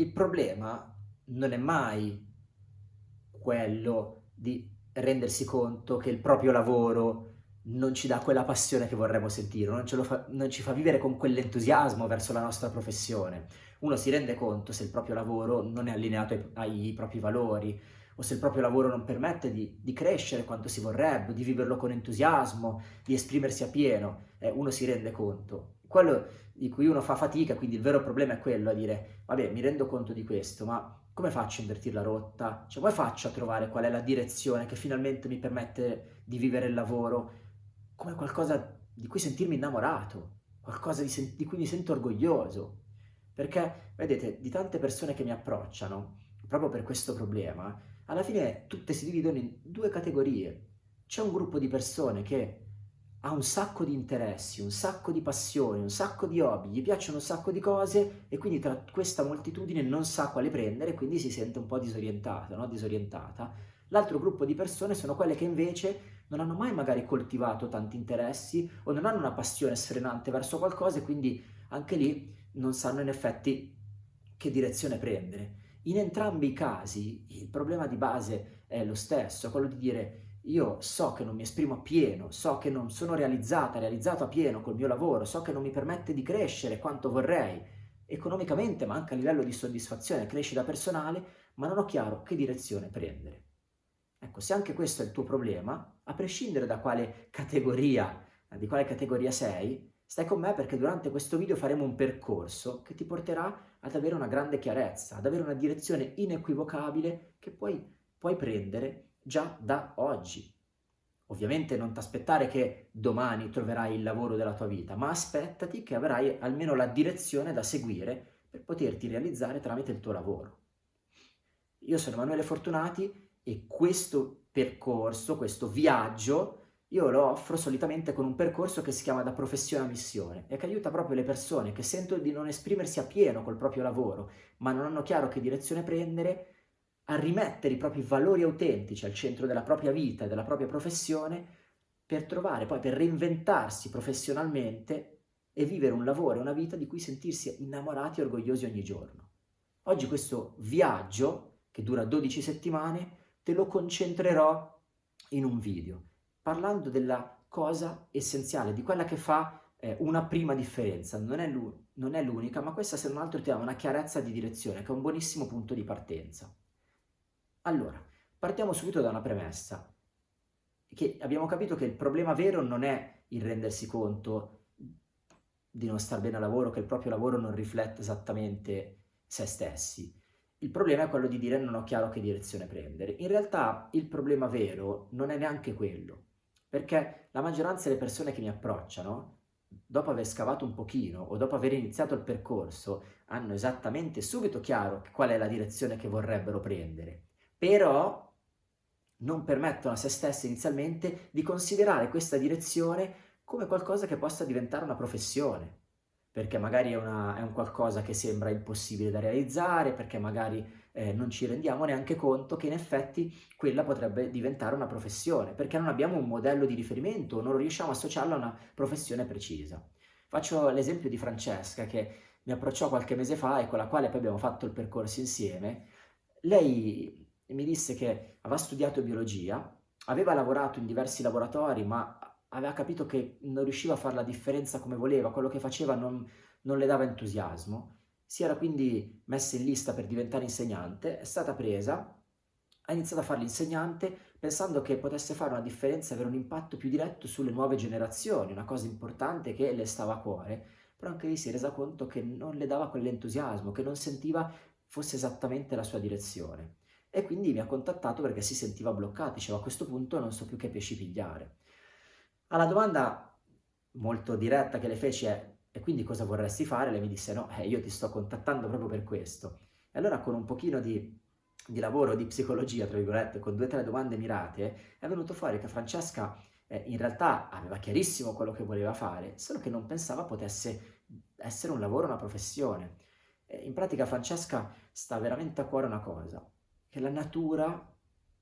il problema non è mai quello di rendersi conto che il proprio lavoro non ci dà quella passione che vorremmo sentire, non, fa, non ci fa vivere con quell'entusiasmo verso la nostra professione. Uno si rende conto se il proprio lavoro non è allineato ai, ai propri valori, o se il proprio lavoro non permette di, di, crescere quanto si vorrebbe, di viverlo con entusiasmo, di esprimersi a pieno, eh, uno si rende conto. Quello di cui uno fa fatica, quindi il vero problema è quello, a dire, vabbè, mi rendo conto di questo, ma come faccio a invertire la rotta? Cioè, come faccio a trovare qual è la direzione che finalmente mi permette di vivere il lavoro come qualcosa di cui sentirmi innamorato, qualcosa di, di cui mi sento orgoglioso? Perché, vedete, di tante persone che mi approcciano, proprio per questo problema, alla fine tutte si dividono in due categorie. C'è un gruppo di persone che ha un sacco di interessi, un sacco di passioni, un sacco di hobby, gli piacciono un sacco di cose e quindi tra questa moltitudine non sa quale prendere e quindi si sente un po' disorientata, no? disorientata. L'altro gruppo di persone sono quelle che invece non hanno mai magari coltivato tanti interessi o non hanno una passione sfrenante verso qualcosa e quindi anche lì non sanno in effetti che direzione prendere. In entrambi i casi il problema di base è lo stesso, quello di dire io so che non mi esprimo a pieno, so che non sono realizzata, realizzato a pieno col mio lavoro, so che non mi permette di crescere quanto vorrei, economicamente ma anche a livello di soddisfazione, crescita personale, ma non ho chiaro che direzione prendere. Ecco, se anche questo è il tuo problema, a prescindere da quale categoria, di quale categoria sei, stai con me perché durante questo video faremo un percorso che ti porterà ad avere una grande chiarezza, ad avere una direzione inequivocabile che poi puoi prendere già da oggi. Ovviamente non ti aspettare che domani troverai il lavoro della tua vita, ma aspettati che avrai almeno la direzione da seguire per poterti realizzare tramite il tuo lavoro. Io sono Emanuele Fortunati e questo percorso, questo viaggio, io lo offro solitamente con un percorso che si chiama da professione a missione e che aiuta proprio le persone che sentono di non esprimersi a pieno col proprio lavoro, ma non hanno chiaro che direzione prendere, a rimettere i propri valori autentici al centro della propria vita e della propria professione per trovare poi, per reinventarsi professionalmente e vivere un lavoro e una vita di cui sentirsi innamorati e orgogliosi ogni giorno. Oggi questo viaggio, che dura 12 settimane, te lo concentrerò in un video, parlando della cosa essenziale, di quella che fa eh, una prima differenza. Non è l'unica, ma questa se non altro ti dà una chiarezza di direzione, che è un buonissimo punto di partenza. Allora, partiamo subito da una premessa, che abbiamo capito che il problema vero non è il rendersi conto di non star bene al lavoro, che il proprio lavoro non riflette esattamente se stessi. Il problema è quello di dire non ho chiaro che direzione prendere. In realtà il problema vero non è neanche quello, perché la maggioranza delle persone che mi approcciano, dopo aver scavato un pochino o dopo aver iniziato il percorso, hanno esattamente subito chiaro qual è la direzione che vorrebbero prendere però non permettono a se stesse inizialmente di considerare questa direzione come qualcosa che possa diventare una professione, perché magari è, una, è un qualcosa che sembra impossibile da realizzare, perché magari eh, non ci rendiamo neanche conto che in effetti quella potrebbe diventare una professione, perché non abbiamo un modello di riferimento, non riusciamo a associarlo a una professione precisa. Faccio l'esempio di Francesca che mi approcciò qualche mese fa e con la quale poi abbiamo fatto il percorso insieme. Lei e mi disse che aveva studiato biologia, aveva lavorato in diversi laboratori, ma aveva capito che non riusciva a fare la differenza come voleva, quello che faceva non, non le dava entusiasmo, si era quindi messa in lista per diventare insegnante, è stata presa, ha iniziato a fare l'insegnante pensando che potesse fare una differenza avere un impatto più diretto sulle nuove generazioni, una cosa importante che le stava a cuore, però anche lì si è resa conto che non le dava quell'entusiasmo, che non sentiva fosse esattamente la sua direzione e quindi mi ha contattato perché si sentiva bloccato, diceva a questo punto non so più che pesci pigliare. Alla domanda molto diretta che le feci è e quindi cosa vorresti fare? Lei mi disse no, eh, io ti sto contattando proprio per questo. E allora con un pochino di, di lavoro, di psicologia, tra virgolette, con due o tre domande mirate, è venuto fuori che Francesca eh, in realtà aveva chiarissimo quello che voleva fare, solo che non pensava potesse essere un lavoro, una professione. In pratica Francesca sta veramente a cuore una cosa, che la natura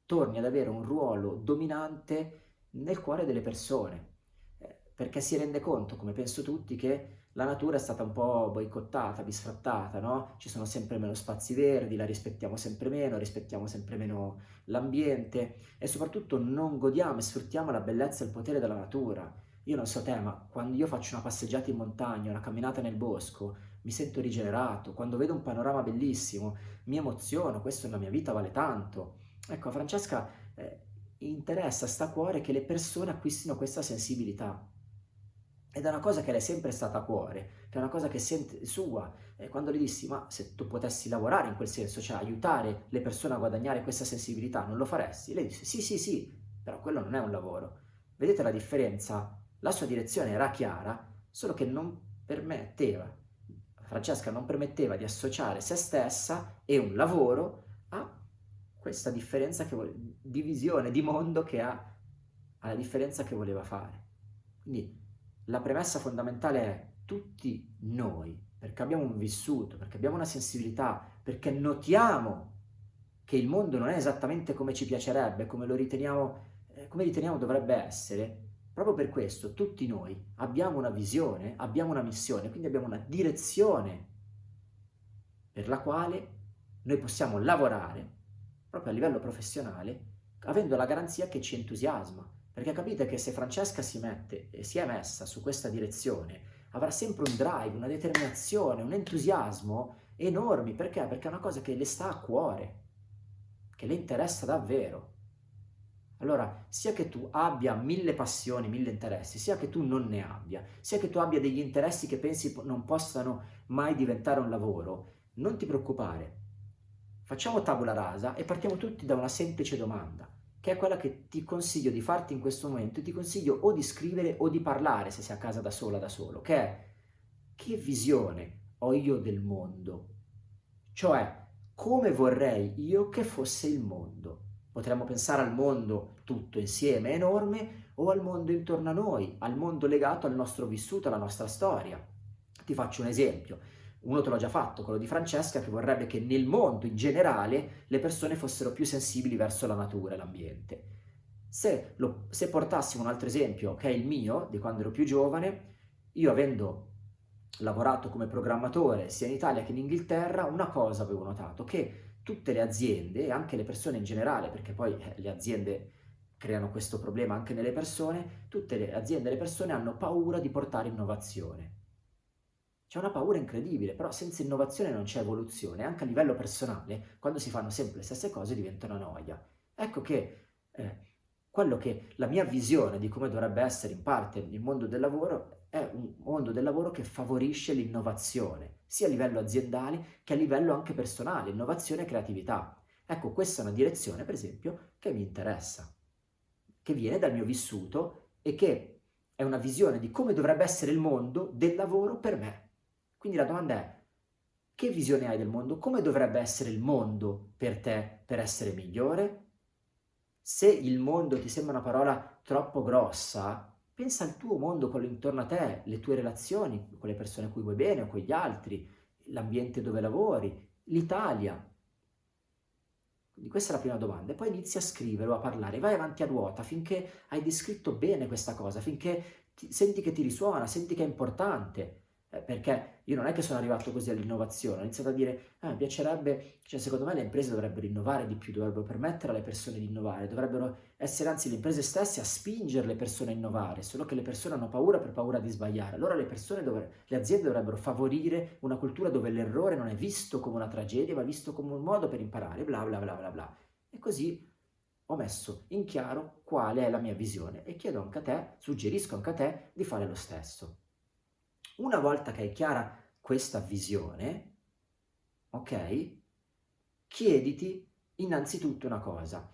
torni ad avere un ruolo dominante nel cuore delle persone, eh, perché si rende conto, come penso tutti, che la natura è stata un po' boicottata, bisfrattata, no? Ci sono sempre meno spazi verdi, la rispettiamo sempre meno, rispettiamo sempre meno l'ambiente e soprattutto non godiamo e sfruttiamo la bellezza e il potere della natura. Io non so te, ma quando io faccio una passeggiata in montagna, una camminata nel bosco, mi sento rigenerato, quando vedo un panorama bellissimo, mi emoziono, questo nella mia vita vale tanto. Ecco, a Francesca eh, interessa, sta a cuore che le persone acquistino questa sensibilità. Ed è una cosa che le è sempre stata a cuore, che è una cosa che sente sua. E quando le dissi, ma se tu potessi lavorare in quel senso, cioè aiutare le persone a guadagnare questa sensibilità, non lo faresti? Lei disse, sì, sì, sì, però quello non è un lavoro. Vedete la differenza? La sua direzione era chiara, solo che non permetteva, Francesca non permetteva di associare se stessa e un lavoro a questa differenza che vuole, di visione, di mondo che ha, alla differenza che voleva fare. Quindi la premessa fondamentale è tutti noi, perché abbiamo un vissuto, perché abbiamo una sensibilità, perché notiamo che il mondo non è esattamente come ci piacerebbe, come lo riteniamo, eh, come riteniamo dovrebbe essere, proprio per questo tutti noi abbiamo una visione, abbiamo una missione, quindi abbiamo una direzione per la quale noi possiamo lavorare proprio a livello professionale, avendo la garanzia che ci entusiasma. Perché capite che se Francesca si mette e si è messa su questa direzione, avrà sempre un drive, una determinazione, un entusiasmo enormi. Perché? Perché è una cosa che le sta a cuore, che le interessa davvero. Allora, sia che tu abbia mille passioni, mille interessi, sia che tu non ne abbia, sia che tu abbia degli interessi che pensi non possano mai diventare un lavoro, non ti preoccupare, Facciamo tabula rasa e partiamo tutti da una semplice domanda, che è quella che ti consiglio di farti in questo momento, ti consiglio o di scrivere o di parlare se sei a casa da sola, da solo, che è che visione ho io del mondo? Cioè, come vorrei io che fosse il mondo? Potremmo pensare al mondo tutto insieme, enorme, o al mondo intorno a noi, al mondo legato al nostro vissuto, alla nostra storia. Ti faccio un esempio uno te l'ho già fatto, quello di Francesca, che vorrebbe che nel mondo in generale le persone fossero più sensibili verso la natura e l'ambiente. Se, se portassimo un altro esempio, che è il mio, di quando ero più giovane, io avendo lavorato come programmatore sia in Italia che in Inghilterra, una cosa avevo notato, che tutte le aziende, e anche le persone in generale, perché poi eh, le aziende creano questo problema anche nelle persone, tutte le aziende e le persone hanno paura di portare innovazione. C'è una paura incredibile, però senza innovazione non c'è evoluzione, anche a livello personale, quando si fanno sempre le stesse cose diventa una noia. Ecco che eh, quello che la mia visione di come dovrebbe essere in parte il mondo del lavoro è un mondo del lavoro che favorisce l'innovazione, sia a livello aziendale che a livello anche personale, innovazione e creatività. Ecco, questa è una direzione, per esempio, che mi interessa, che viene dal mio vissuto e che è una visione di come dovrebbe essere il mondo del lavoro per me. Quindi la domanda è, che visione hai del mondo? Come dovrebbe essere il mondo per te per essere migliore? Se il mondo ti sembra una parola troppo grossa, pensa al tuo mondo, quello intorno a te, le tue relazioni con le persone a cui vuoi bene o con gli altri, l'ambiente dove lavori, l'Italia. Quindi questa è la prima domanda. E poi inizi a scrivere o a parlare, vai avanti a ruota finché hai descritto bene questa cosa, finché ti, senti che ti risuona, senti che è importante. Eh, perché io non è che sono arrivato così all'innovazione, ho iniziato a dire, ah, piacerebbe, cioè secondo me le imprese dovrebbero innovare di più, dovrebbero permettere alle persone di innovare, dovrebbero essere anzi le imprese stesse a spingere le persone a innovare, solo che le persone hanno paura per paura di sbagliare. Allora le, persone dovre, le aziende dovrebbero favorire una cultura dove l'errore non è visto come una tragedia, ma visto come un modo per imparare, bla bla bla bla bla. E così ho messo in chiaro quale è la mia visione e chiedo anche a te, suggerisco anche a te di fare lo stesso. Una volta che hai chiara questa visione, ok, chiediti innanzitutto una cosa,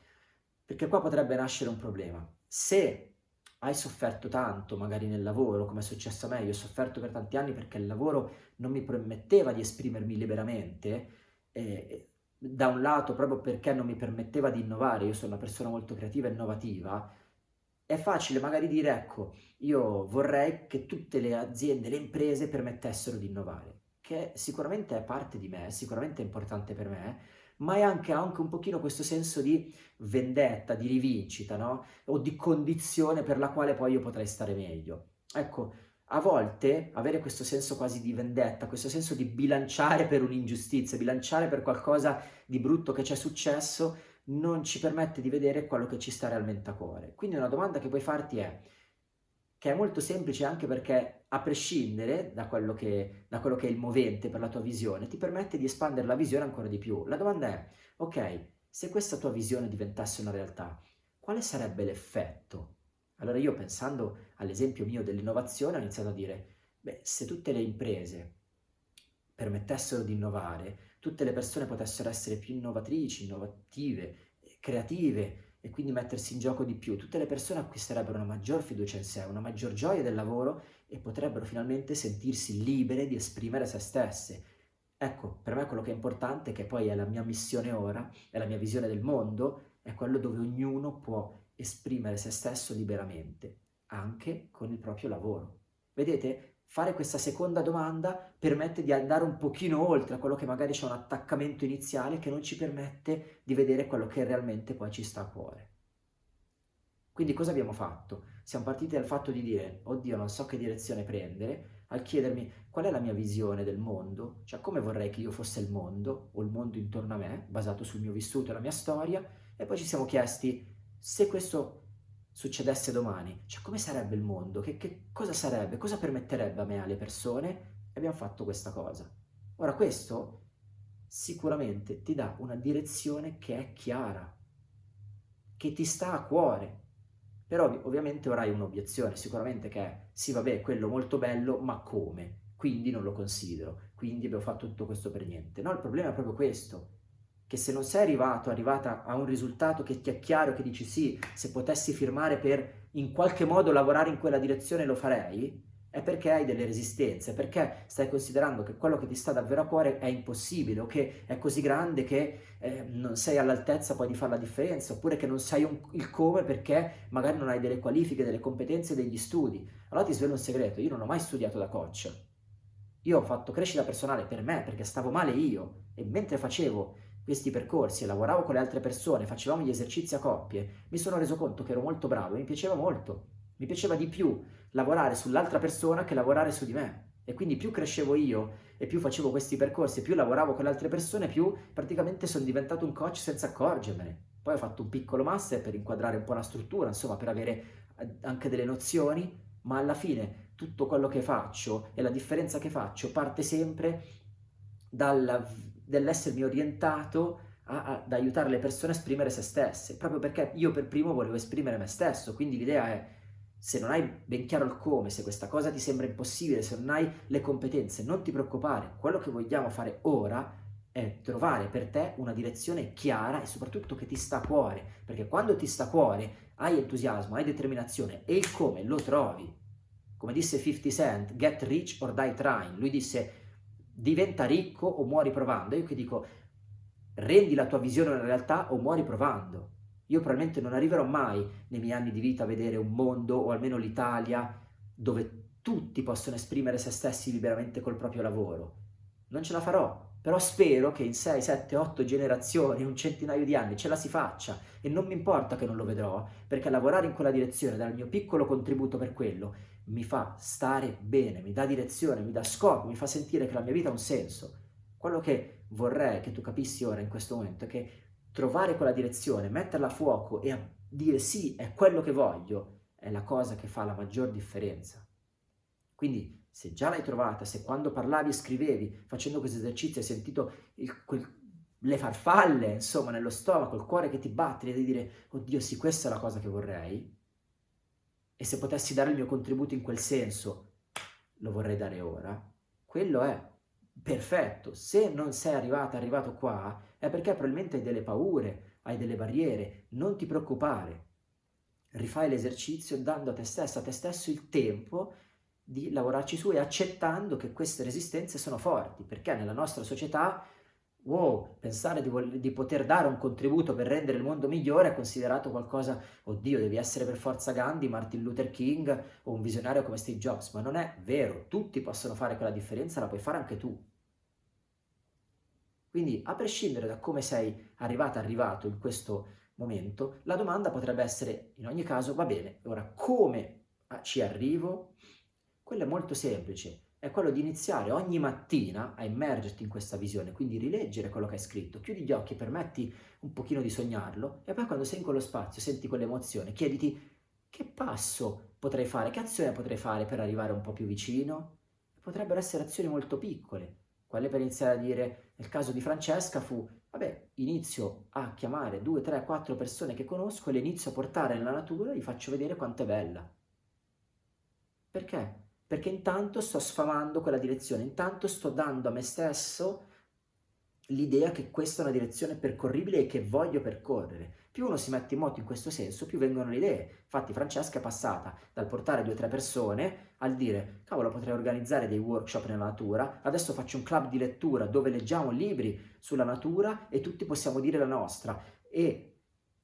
perché qua potrebbe nascere un problema. Se hai sofferto tanto magari nel lavoro, come è successo a me, io ho sofferto per tanti anni perché il lavoro non mi permetteva di esprimermi liberamente, eh, da un lato proprio perché non mi permetteva di innovare, io sono una persona molto creativa e innovativa, è facile magari dire, ecco, io vorrei che tutte le aziende, le imprese permettessero di innovare, che sicuramente è parte di me, sicuramente è importante per me, ma è anche, anche un pochino questo senso di vendetta, di rivincita, no? O di condizione per la quale poi io potrei stare meglio. Ecco, a volte avere questo senso quasi di vendetta, questo senso di bilanciare per un'ingiustizia, bilanciare per qualcosa di brutto che ci è successo, non ci permette di vedere quello che ci sta realmente a cuore. Quindi una domanda che puoi farti è, che è molto semplice anche perché a prescindere da quello, che, da quello che è il movente per la tua visione, ti permette di espandere la visione ancora di più. La domanda è, ok, se questa tua visione diventasse una realtà, quale sarebbe l'effetto? Allora io pensando all'esempio mio dell'innovazione ho iniziato a dire, beh, se tutte le imprese permettessero di innovare, tutte le persone potessero essere più innovatrici, innovative, creative e quindi mettersi in gioco di più, tutte le persone acquisterebbero una maggior fiducia in sé, una maggior gioia del lavoro e potrebbero finalmente sentirsi libere di esprimere se stesse. Ecco, per me quello che è importante, che poi è la mia missione ora, è la mia visione del mondo, è quello dove ognuno può esprimere se stesso liberamente, anche con il proprio lavoro. Vedete? Fare questa seconda domanda permette di andare un pochino oltre a quello che magari c'è un attaccamento iniziale che non ci permette di vedere quello che realmente poi ci sta a cuore. Quindi cosa abbiamo fatto? Siamo partiti dal fatto di dire, oddio non so che direzione prendere, al chiedermi qual è la mia visione del mondo, cioè come vorrei che io fosse il mondo o il mondo intorno a me, basato sul mio vissuto e la mia storia, e poi ci siamo chiesti se questo succedesse domani, cioè come sarebbe il mondo, che, che cosa sarebbe, cosa permetterebbe a me, alle persone, e abbiamo fatto questa cosa. Ora questo sicuramente ti dà una direzione che è chiara, che ti sta a cuore, però ovviamente ora hai un'obiezione, sicuramente che è, sì vabbè, quello molto bello, ma come? Quindi non lo considero, quindi abbiamo fatto tutto questo per niente. No, il problema è proprio questo, che se non sei arrivato, arrivata a un risultato che ti è chiaro, che dici sì, se potessi firmare per in qualche modo lavorare in quella direzione lo farei, è perché hai delle resistenze, perché stai considerando che quello che ti sta davvero a cuore è impossibile o che è così grande che eh, non sei all'altezza poi di fare la differenza, oppure che non sai un, il come perché magari non hai delle qualifiche, delle competenze, degli studi. Allora ti svelo un segreto, io non ho mai studiato da coach. Io ho fatto crescita personale per me, perché stavo male io, e mentre facevo questi percorsi e lavoravo con le altre persone, facevamo gli esercizi a coppie, mi sono reso conto che ero molto bravo e mi piaceva molto. Mi piaceva di più lavorare sull'altra persona che lavorare su di me. E quindi più crescevo io e più facevo questi percorsi più lavoravo con le altre persone, più praticamente sono diventato un coach senza accorgermene. Poi ho fatto un piccolo master per inquadrare un po' la struttura, insomma, per avere eh, anche delle nozioni, ma alla fine tutto quello che faccio e la differenza che faccio parte sempre dal dell'essermi orientato a, ad aiutare le persone a esprimere se stesse, proprio perché io per primo volevo esprimere me stesso, quindi l'idea è se non hai ben chiaro il come, se questa cosa ti sembra impossibile, se non hai le competenze, non ti preoccupare, quello che vogliamo fare ora è trovare per te una direzione chiara e soprattutto che ti sta a cuore, perché quando ti sta a cuore hai entusiasmo, hai determinazione e il come lo trovi. Come disse 50 Cent, get rich or die trying, lui disse diventa ricco o muori provando. Io che dico, rendi la tua visione una realtà o muori provando. Io probabilmente non arriverò mai nei miei anni di vita a vedere un mondo, o almeno l'Italia, dove tutti possono esprimere se stessi liberamente col proprio lavoro. Non ce la farò, però spero che in 6, 7, 8 generazioni, un centinaio di anni, ce la si faccia e non mi importa che non lo vedrò, perché lavorare in quella direzione, dare il mio piccolo contributo per quello, mi fa stare bene, mi dà direzione, mi dà scopo, mi fa sentire che la mia vita ha un senso. Quello che vorrei che tu capissi ora in questo momento è che trovare quella direzione, metterla a fuoco e dire sì, è quello che voglio, è la cosa che fa la maggior differenza. Quindi se già l'hai trovata, se quando parlavi e scrivevi, facendo questo esercizio hai sentito il, quel, le farfalle, insomma, nello stomaco, il cuore che ti batte e di dire, oddio sì, questa è la cosa che vorrei, e se potessi dare il mio contributo in quel senso, lo vorrei dare ora, quello è perfetto. Se non sei arrivata, arrivato qua, è perché probabilmente hai delle paure, hai delle barriere, non ti preoccupare. Rifai l'esercizio dando a te stesso, a te stesso il tempo di lavorarci su e accettando che queste resistenze sono forti, perché nella nostra società wow, pensare di, di, poter dare un contributo per rendere il mondo migliore è considerato qualcosa, oddio, devi essere per forza Gandhi, Martin Luther King o un visionario come Steve Jobs, ma non è vero, tutti possono fare quella differenza, la puoi fare anche tu. Quindi, a prescindere da come sei arrivata, arrivato in questo momento, la domanda potrebbe essere, in ogni caso, va bene, ora come ci arrivo? Quello è molto semplice, è quello di iniziare ogni mattina a immergerti in questa visione, quindi rileggere quello che hai scritto, chiudi gli occhi, permetti un pochino di sognarlo e poi quando sei in quello spazio, senti quell'emozione, chiediti che passo potrei fare, che azione potrei fare per arrivare un po' più vicino? Potrebbero essere azioni molto piccole, quelle per iniziare a dire, nel caso di Francesca fu, vabbè, inizio a chiamare due, tre, quattro persone che conosco e le inizio a portare nella natura e gli faccio vedere quanto è bella. Perché? Perché intanto sto sfamando quella direzione, intanto sto dando a me stesso l'idea che questa è una direzione percorribile e che voglio percorrere. Più uno si mette in moto in questo senso, più vengono le idee. Infatti Francesca è passata dal portare due o tre persone al dire cavolo potrei organizzare dei workshop nella natura, adesso faccio un club di lettura dove leggiamo libri sulla natura e tutti possiamo dire la nostra. E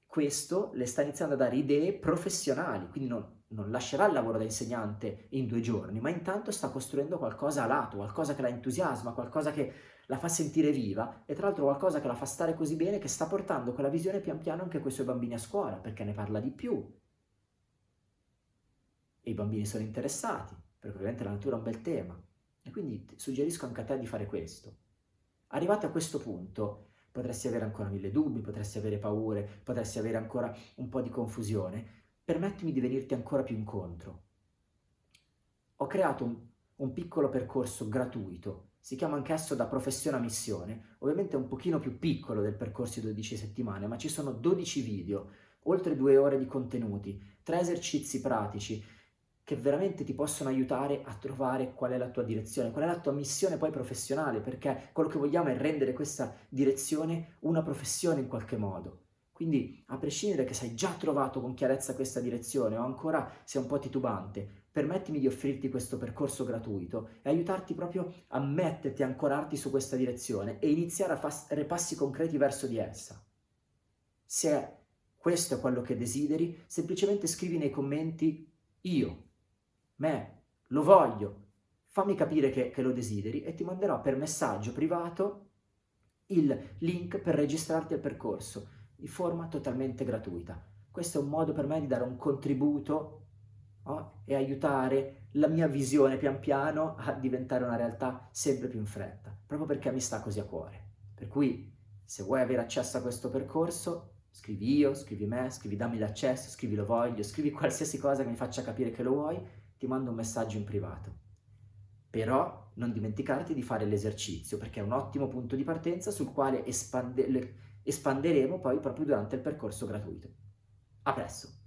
questo le sta iniziando a dare idee professionali, quindi non, non lascerà il lavoro da insegnante in due giorni, ma intanto sta costruendo qualcosa a lato, qualcosa che la entusiasma, qualcosa che la fa sentire viva e tra l'altro qualcosa che la fa stare così bene che sta portando quella visione pian piano anche con i suoi bambini a scuola, perché ne parla di più. E i bambini sono interessati, perché ovviamente la natura è un bel tema. E quindi suggerisco anche a te di fare questo. Arrivato a questo punto, potresti avere ancora mille dubbi, potresti avere paure, potresti avere ancora un po' di confusione, permettimi di venirti ancora più incontro. Ho creato un, un piccolo percorso gratuito, si chiama anch'esso da professione a missione, ovviamente è un pochino più piccolo del percorso di 12 settimane, ma ci sono 12 video, oltre due ore di contenuti, tre esercizi pratici, che veramente ti possono aiutare a trovare qual è la tua direzione, qual è la tua missione poi professionale, perché quello che vogliamo è rendere questa direzione una professione in qualche modo. Quindi, a prescindere che sei già trovato con chiarezza questa direzione o ancora sei un po' titubante, permettimi di offrirti questo percorso gratuito e aiutarti proprio a metterti, a ancorarti su questa direzione e iniziare a fare passi concreti verso di essa. Se questo è quello che desideri, semplicemente scrivi nei commenti io, me, lo voglio, fammi capire che, che lo desideri e ti manderò per messaggio privato il link per registrarti al percorso di forma totalmente gratuita. Questo è un modo per me di dare un contributo no? e aiutare la mia visione pian piano a diventare una realtà sempre più in fretta, proprio perché mi sta così a cuore. Per cui, se vuoi avere accesso a questo percorso, scrivi io, scrivi me, scrivi dammi l'accesso, scrivi lo voglio, scrivi qualsiasi cosa che mi faccia capire che lo vuoi, ti mando un messaggio in privato. Però non dimenticarti di fare l'esercizio, perché è un ottimo punto di partenza sul quale espandere espanderemo poi proprio durante il percorso gratuito. A presto!